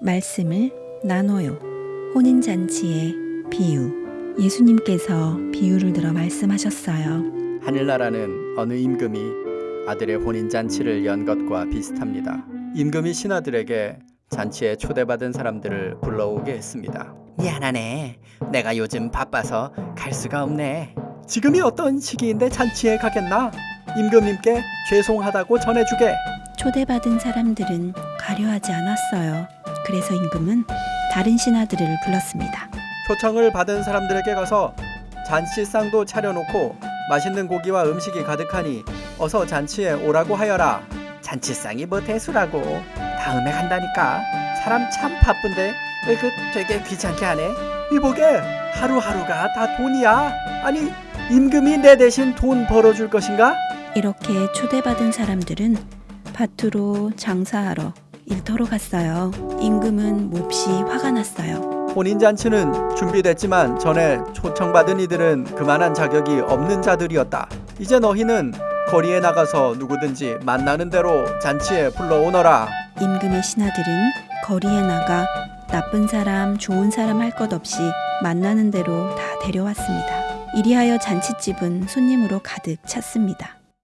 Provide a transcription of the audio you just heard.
말씀을 나눠요. 혼인잔치의 비유. 예수님께서 비유를 들어 말씀하셨어요. 하늘나라는 어느 임금이 아들의 혼인 잔치를 연 것과 비슷합니다. 임금이 신하들에게 잔치에 초대받은 사람들을 불러오게 했습니다. 미안하네. 내가 요즘 바빠서 갈 수가 없네. 지금이 어떤 시기인데 잔치에 가겠나? 임금님께 죄송하다고 전해주게. 초대받은 사람들은 가려하지 않았어요. 그래서 임금은 다른 신하들을 불렀습니다. 초청을 받은 사람들에게 가서 잔치상도 차려놓고 맛있는 고기와 음식이 가득하니 어서 잔치에 오라고 하여라. 잔치상이 뭐 대수라고. 다음에 간다니까. 사람 참 바쁜데 왜그 되게 귀찮게 하네. 이보게 하루하루가 다 돈이야. 아니 임금이 내 대신 돈 벌어줄 것인가? 이렇게 초대받은 사람들은 밭으로 장사하러 일터로 갔어요. 임금은 몹시 화가 났어요. 혼인잔치는 준비됐지만 전에 초청받은 이들은 그만한 자격이 없는 자들이었다. 이제 너희는 거리에 나가서 누구든지 만나는 대로 잔치에 불러오너라. 임금의 신하들은 거리에 나가 나쁜 사람, 좋은 사람 할 것 없이 만나는 대로 다 데려왔습니다. 이리하여 잔치집은 손님으로 가득 찼습니다.